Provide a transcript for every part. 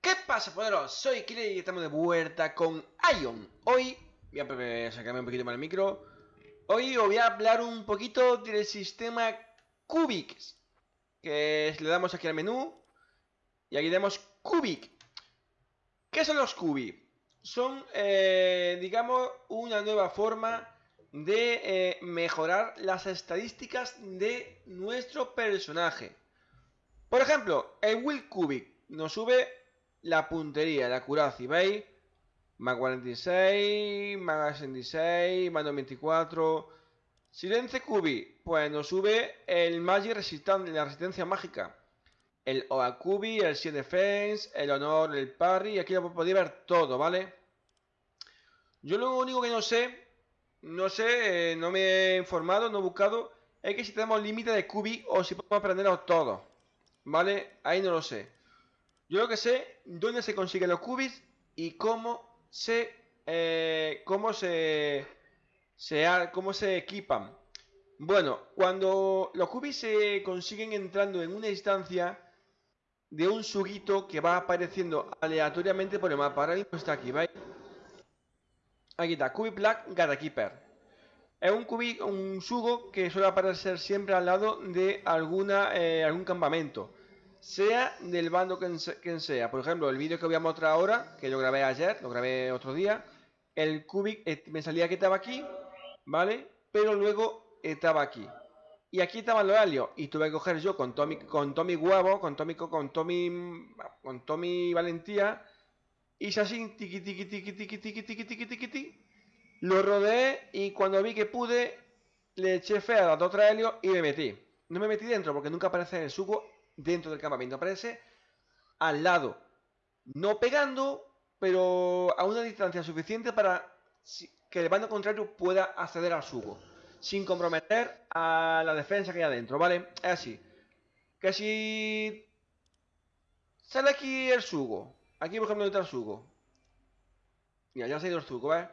¿Qué pasa, poderos? Soy Kile y estamos de vuelta con Ion. Hoy, voy a sacarme un poquito más el micro. Hoy os voy a hablar un poquito del sistema Cubic. Que le damos aquí al menú. Y aquí tenemos Cubic. ¿Qué son los Cubic? Son, eh, digamos, una nueva forma de eh, mejorar las estadísticas de nuestro personaje. Por ejemplo, el Will Cubic nos sube la puntería, la curacia, ¿veis? Más 46, más 66, más 94. Silence Cubi, pues nos sube el Magic Resistance, la resistencia mágica. El Oa Cubi, el 7 Defense, el Honor, el Parry. Aquí lo podéis ver todo, ¿vale? Yo lo único que no sé no sé, eh, no me he informado, no he buscado. Es que si tenemos límite de cubi o si podemos aprenderlos todos. ¿Vale? Ahí no lo sé. Yo lo que sé, dónde se consiguen los cubis y cómo se... Eh, cómo se... se cómo se equipan. Bueno, cuando los cubis se consiguen entrando en una instancia de un suguito que va apareciendo aleatoriamente por el mapa. Ahora mismo está aquí, ¿veis? Aquí está, Cubi Black Keeper. Es un cubi, un sugo que suele aparecer siempre al lado de alguna, eh, algún campamento. Sea del bando que sea. Por ejemplo, el vídeo que voy a mostrar ahora, que lo grabé ayer, lo grabé otro día. El cubic eh, me salía que estaba aquí, ¿vale? Pero luego estaba aquí. Y aquí estaban los alios. Y tuve que coger yo con Tommy, con Tommy Huevo, con Tommy, con Tommy, con Tommy Valentía Hice así, tiqui, tiqui, tiqui, tiqui, tiqui, tiqui, tiqui, tiqui, tiqui. Lo rodeé y cuando vi que pude, le eché fe a los tres helios y me metí. No me metí dentro porque nunca aparece el suco dentro del campamento. Aparece al lado. No pegando, pero a una distancia suficiente para que el bando contrario pueda acceder al sugo. Sin comprometer a la defensa que hay adentro, ¿vale? Es así. Que si sale aquí el sugo Aquí, por ejemplo, está el suco. Mira, ya ha ido el suco, ¿ves?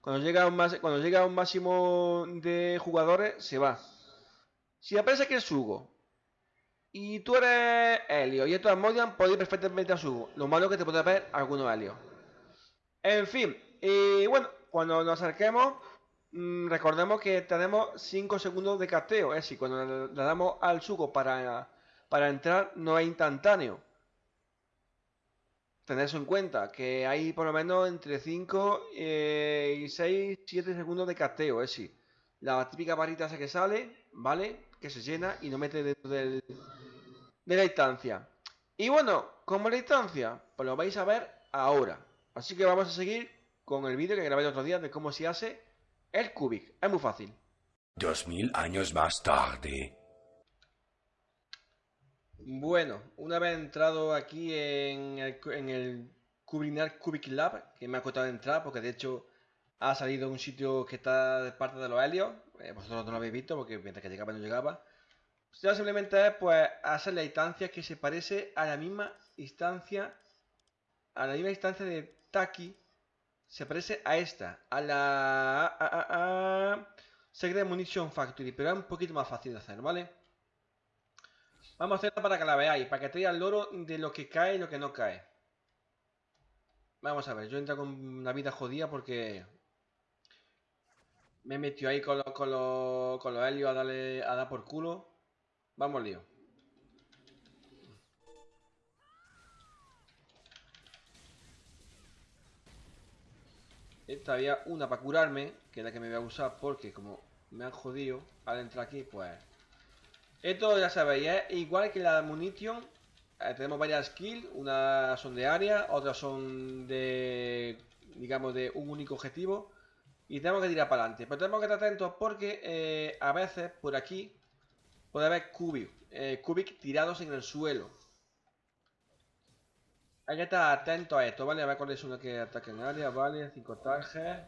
Cuando llega, un a un máximo de jugadores, se va. Si aparece aquí el sugo y tú eres Helio y esto es Modian, podéis perfectamente a sugo. Lo malo es que te puede ver algunos Helio. En fin, y bueno, cuando nos acerquemos, mm, recordemos que tenemos 5 segundos de casteo. Es decir, cuando le, damos al sugo para, para entrar, no es instantáneo Tenéis en cuenta que hay por lo menos entre 5 eh, y 6, 7 segundos de casteo, es decir, la típica varita esa que sale, ¿vale? Que se llena y no mete dentro del, de la instancia. Y bueno, como la instancia, pues lo vais a ver ahora. Así que vamos a seguir con el vídeo que grabé el otro día de cómo se hace el cubic. Es muy fácil. Dos mil años más tarde. Bueno, una vez entrado aquí en el, en el Cubinar Cubic Lab, que me ha costado entrar porque de hecho ha salido un sitio que está de parte de los helios, eh, vosotros no lo habéis visto porque mientras que llegaba no llegaba. Ya simplemente es pues hacer la instancia que se parece a la misma instancia, a la misma instancia de Taki, se parece a esta, a la a, a, a Secret Munition Factory, pero es un poquito más fácil de hacer, ¿vale? Vamos a hacerla para que la veáis, para que traiga el loro de lo que cae y lo que no cae. Vamos a ver, yo entro con una vida jodida porque... Me he metido ahí con, los con, con los helios a, darle, a dar por culo. Vamos lío. Esta había una para curarme, que es la que me voy a usar porque como me han jodido al entrar aquí, pues esto ya sabéis, es igual que la munición. Eh, tenemos varias skills, unas son de área, otras son de, digamos, de un único objetivo. Y tenemos que tirar para adelante. Pero tenemos que estar atentos porque eh, a veces por aquí puede haber cubic, eh, tirados en el suelo. Hay que estar atentos a esto, ¿vale? A ver cuál es uno que ataque en área, ¿vale? 5 tarjes.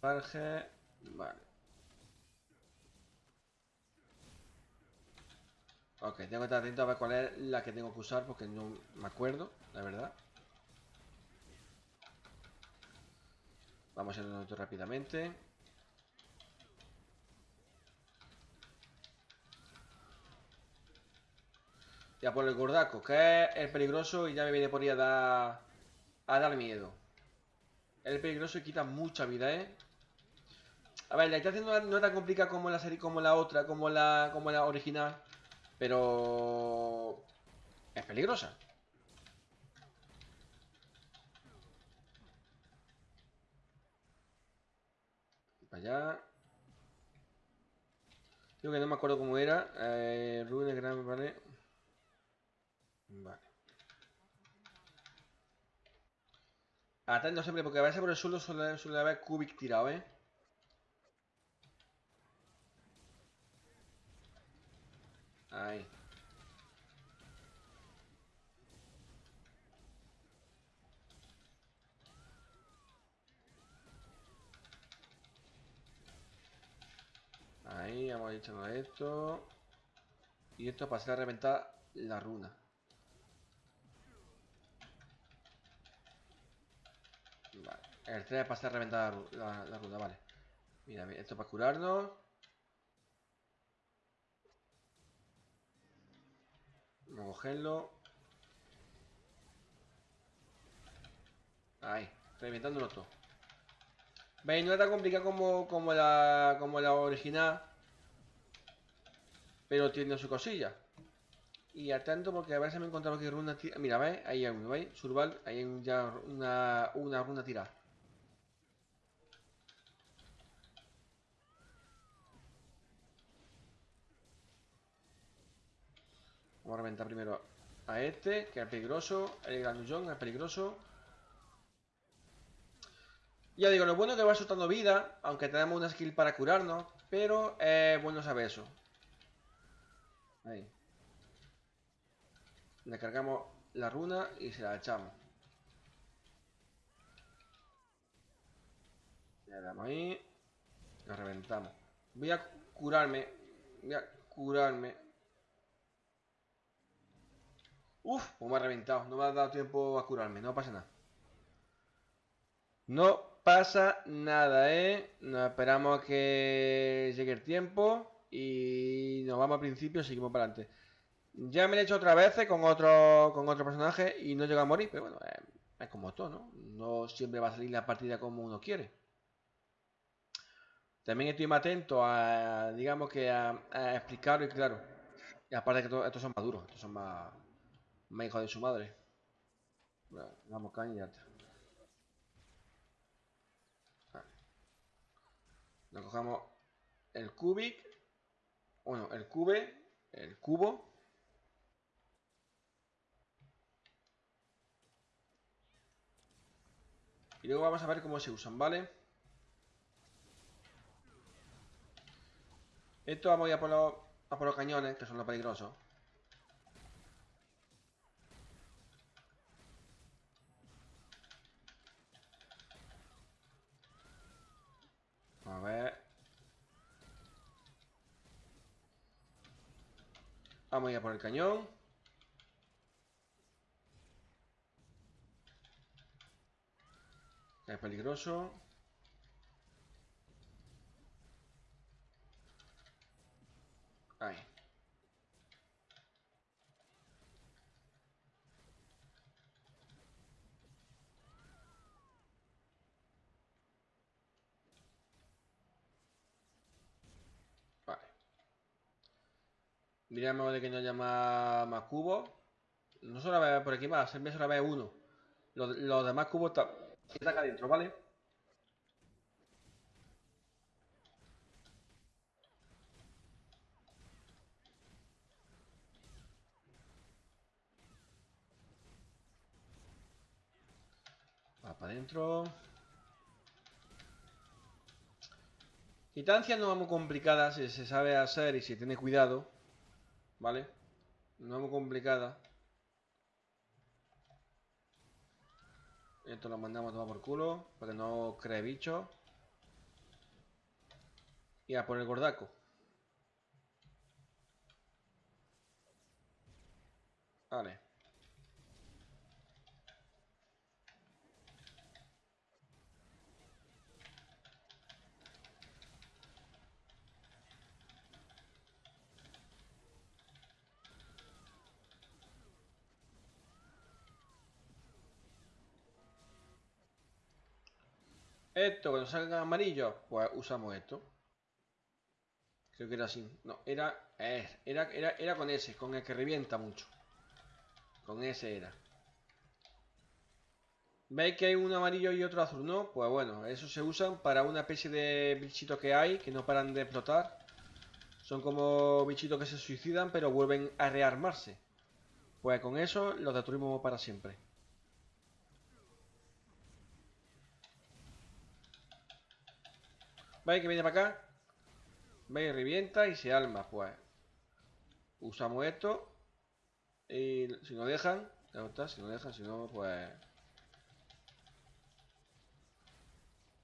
Tarjes. Vale. Ok, tengo que estar atento a ver cuál es la que tengo que usar porque no me acuerdo, la verdad. Vamos a ir rápidamente. Ya por el gordaco, que es el peligroso y ya me viene por ahí a dar, a dar miedo. El peligroso y quita mucha vida, ¿eh? A ver, la distancia no, no tan complicada como la como la otra, como la, como la original. Pero... Es peligrosa. Para allá. Creo que no me acuerdo cómo era. Eh, Rune Gran, vale. Vale. Atento siempre, porque a veces por el suelo suele, suele haber cubic tirado, ¿eh? Ahí. Ahí, vamos echando esto. Y esto para hacer reventar la runa. Vale. El 3 para hacer reventar la, la- la runa, vale. Mira, esto para curarnos. Vamos a cogerlo. Ahí, reventándolo todo. ¿Veis? No es tan complicado como, como, la, como la original. Pero tiene su cosilla. Y atento porque a veces me encontraba que runa tira... Mira, ¿veis? Ahí hay uno, ¿veis? Surval, ahí hay ya una, una runa tirada. Vamos a reventar primero a este, que es peligroso. El granullón es peligroso. Ya digo, lo bueno es que va soltando vida, aunque tenemos una skill para curarnos, pero bueno saber eso. Ahí. Le cargamos la runa y se la echamos. Le damos ahí. La reventamos. Voy a curarme. Voy a curarme. Uf, pues me ha reventado. No me ha dado tiempo a curarme. No pasa nada. No pasa nada, ¿eh? Nos esperamos a que llegue el tiempo y nos vamos al principio y seguimos para adelante. Ya me lo he hecho otra vez con otro, con otro personaje y no llega a morir, pero bueno, eh, es como todo, ¿no? No siempre va a salir la partida como uno quiere. También estoy más atento a, digamos que a, explicarlo y claro. Y aparte que to- estos son más duros, estos son más, más hijos de su madre. Bueno, vamos caña y está. Nos cogemos el cubic. Bueno, el cube. El cubo. Y luego vamos a ver cómo se usan, ¿vale? Esto vamos a ir a por a por los cañones, que son los peligrosos. A ver. Vamos a ir a por el cañón. Es peligroso. Ahí. Vale. Miramos de que no haya más, cubos. No solo haber por aquí más, siempre solo haber uno. Los, los demás cubos están están acá adentro, ¿vale? Va para adentro. Quitancia no es muy complicada si se sabe hacer y si tiene cuidado. ¿Vale? No es muy complicada. Esto lo mandamos a tomar por culo para que no cree bicho. Y a por el gordaco. Vale. Esto, cuando salga amarillo, pues usamos esto. Creo que era así. No, era, eh, era, era, era con ese, con el que revienta mucho. Con ese era. ¿Veis que hay un amarillo y otro azul, no? Pues bueno, eso se usan para una especie de bichitos que hay que no paran de explotar. Son como bichitos que se suicidan pero vuelven a rearmarse. Pues con eso los destruimos para siempre. ¿Veis que viene para acá? ¿Veis? Revienta y se alma, pues. Usamos esto. Y si nos dejan, está, si nos dejan, si no, pues...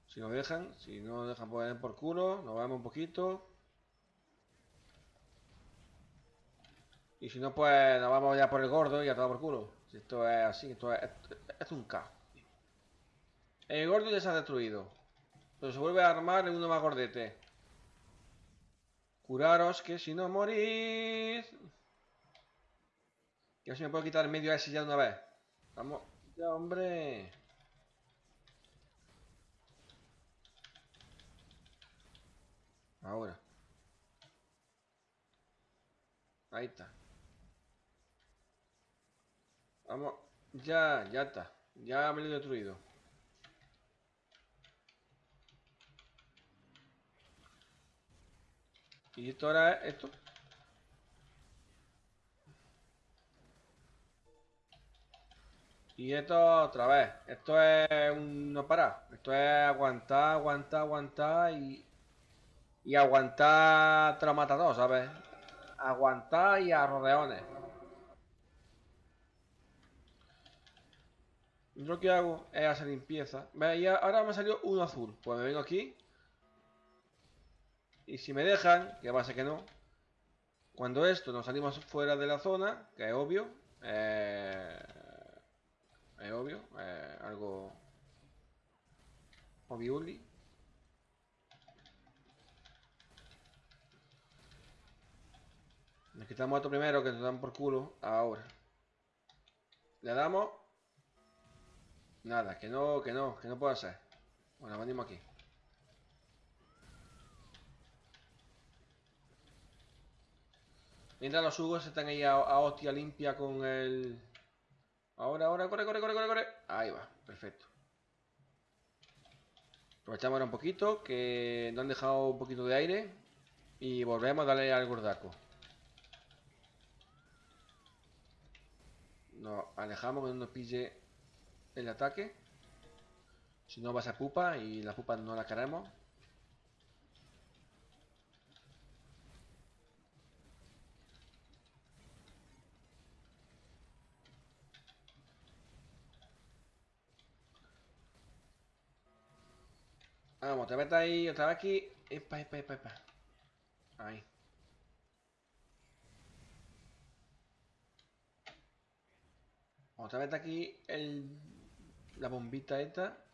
Si nos dejan, si no nos dejan poner por culo, nos vamos un poquito. Y si no, pues nos vamos ya por el gordo y a todo por culo. Si esto es así, esto es, esto es un caos. El gordo ya se ha destruido. Se vuelve a armar uno más gordete. Curaros que si no morís. Ya se me puedo quitar el medio ese ya de una vez. Vamos. Ya, hombre. Ahora. Ahí está. Vamos. Ya, ya está. Ya me lo he destruido. Y esto ahora es esto. Y esto otra vez. Esto es un no parar. Esto es aguantar, aguantar, aguantar y. Y aguantar te lo mata todo, ¿sabes? Aguantar y a rodeones. Yo lo que hago es hacer limpieza. ¿Veis? Ahora me ha salido uno azul. Pues me vengo aquí. Y si me dejan, que va a ser que no. Cuando esto nos salimos fuera de la zona, que es obvio. Eh, es obvio. Eh, algo... Obviuli. Nos quitamos esto primero que nos dan por culo. Ahora. Le damos. Nada, que no, que no, que no puedo hacer. Bueno, venimos aquí. Mientras los jugos están ahí a, hostia limpia con el... Ahora, ahora, corre, corre, corre, corre, corre. Ahí va, perfecto. Aprovechamos ahora un poquito, que nos han dejado un poquito de aire. Y volvemos a darle al gordaco. Nos alejamos que no nos pille el ataque. Si no va a ser pupa y la pupa no la queremos. Vamos, te metes ahí, otra vez aquí. Epa, epa, epa, epa. Ahí. Otra vez aquí la bombita esta.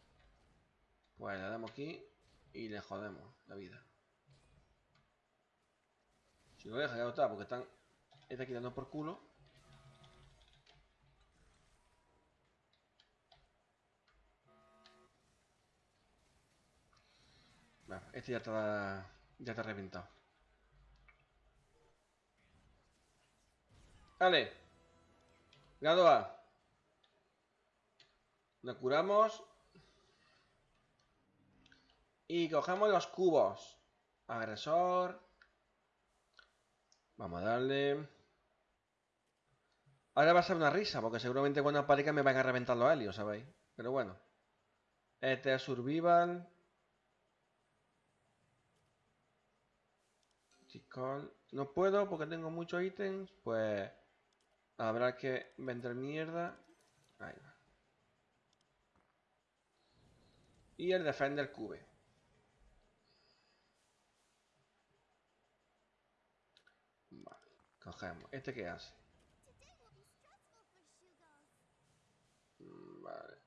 Pues le damos aquí y le jodemos la vida. Si lo deja, ya está, porque están. Está quitando por culo. Este ya está, ya está reventado. Vale. Grado. Lo curamos. Y cogemos los cubos. Agresor. Vamos a darle. Ahora va a ser una risa, porque seguramente cuando aparezca me van a reventar los helios, ¿sabéis? Pero bueno. Este es Survival. No puedo porque tengo muchos ítems, pues habrá que vender mierda. Ahí va. Y el Defender Cube. Vale, cogemos. ¿Este qué hace? Vale.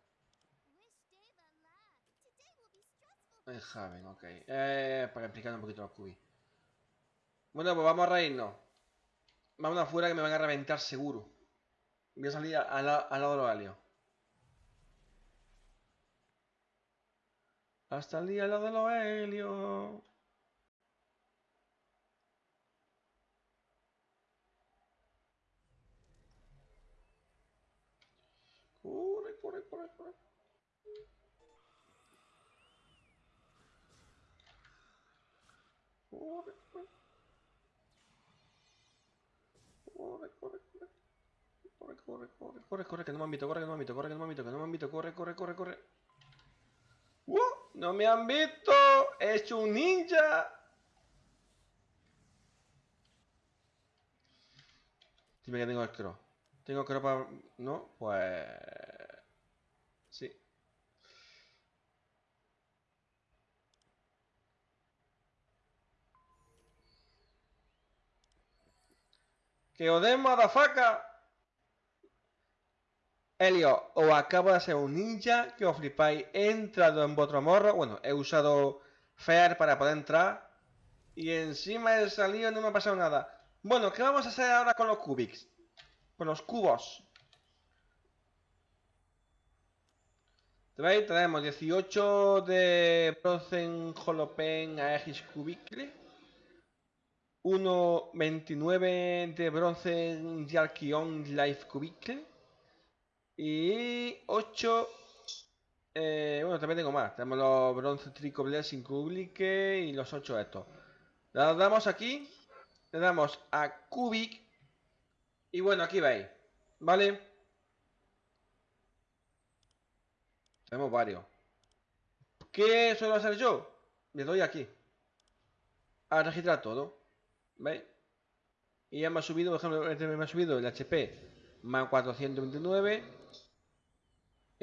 El Haven, ok. Eh, para explicar un poquito los cubis. Bueno, pues vamos a reírnos. Vamos afuera que me van a reventar seguro. Voy a salir al, lado de los alios. Hasta el día lo de los helios. Corre, corre. Corre, corre. Corre, corre, corre. Corre, corre, corre, corre, que no me han visto, corre, que no me han visto, corre, que no me han visto, que no me han visto, corre, corre, corre, corre. ¡Uh! ¡No me han visto! ¡He hecho un ninja! Dime que tengo el cross. ¿Tengo cross para...? ¿No? Pues... Sí. ¡Que os den, madafaca! Helio, os acabo de hacer un ninja que os flipáis. He entrado en vuestro morro. Bueno, he usado Fair para poder entrar. Y encima he salido y no me ha pasado nada. Bueno, ¿qué vamos a hacer ahora con los cubics? Con los cubos. ¿Veis? Tenemos 18 de Bronzen Holopen Aegis Cubicle. 1.29 de Bronzen Yarkion Life Cubicle. Y 8... Eh, bueno, también tengo más. Tenemos los Bronze Trico Blessing Cubicle y los 8 estos. Le damos aquí. Le damos a Cubic. Y bueno, aquí veis. ¿Vale? Tenemos varios. ¿Qué suelo hacer yo? Le doy aquí. A registrar todo. ¿Veis? Y ya me ha subido, por ejemplo, este me ha subido el HP más 429.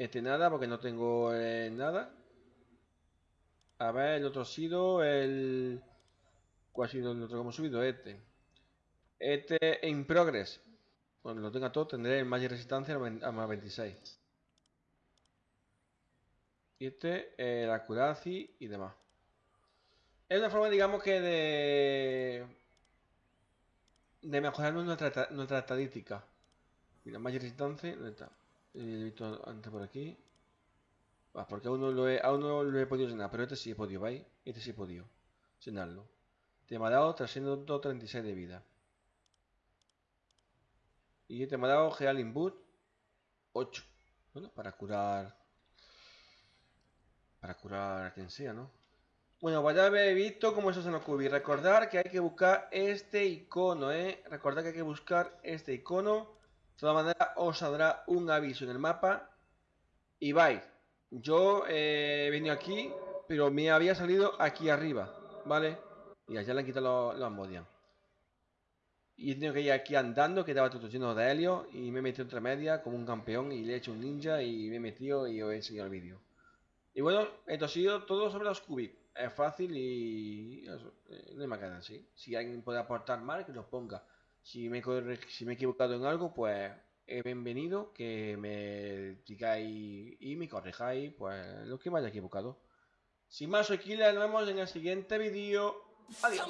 Este nada, porque no tengo eh, nada. A ver, el otro ha sido el... ¿Cuál ha sido el otro que hemos subido? Este. Este in progress. Cuando lo tenga todo tendré el Magic Resistencia a más 26. Y este, eh, la Curacy y demás. Es una forma, digamos que de... De mejorar nuestra, nuestra estadística. Mira, Magic Resistencia, ¿dónde está? Visto antes por aquí. Ah, porque aún no lo he, no lo he podido llenar, pero este sí he podido, ¿veis? Este sí he podido llenarlo. Te me ha dado 336 de vida. Y este me ha dado Geal Input 8. Bueno, para curar. Para curar a quien sea, ¿no? Bueno, pues ya habéis visto cómo eso se nos cubi. Recordar que hay que buscar este icono, ¿eh? Recordad que hay que buscar este icono. Todas maneras, os saldrá un aviso en el mapa. Y vais. Yo eh, he venido aquí, pero me había salido aquí arriba, ¿vale? Y allá le han quitado los, los. Y he tenido que ir aquí andando, que estaba todo lleno de helio. Y me he metido entre medias como un campeón y le he hecho un ninja y me he metido y os he enseñado el vídeo. Y bueno, esto ha sido todo sobre los cubics. Es fácil y eso, eh, no hay más así. Si alguien puede aportar más, que nos ponga. Si me, he equivocado en algo, pues es bienvenido que me digáis y me corrijáis, pues lo que me haya equivocado. Sin más, Killer, nos vemos en el siguiente vídeo. Adiós.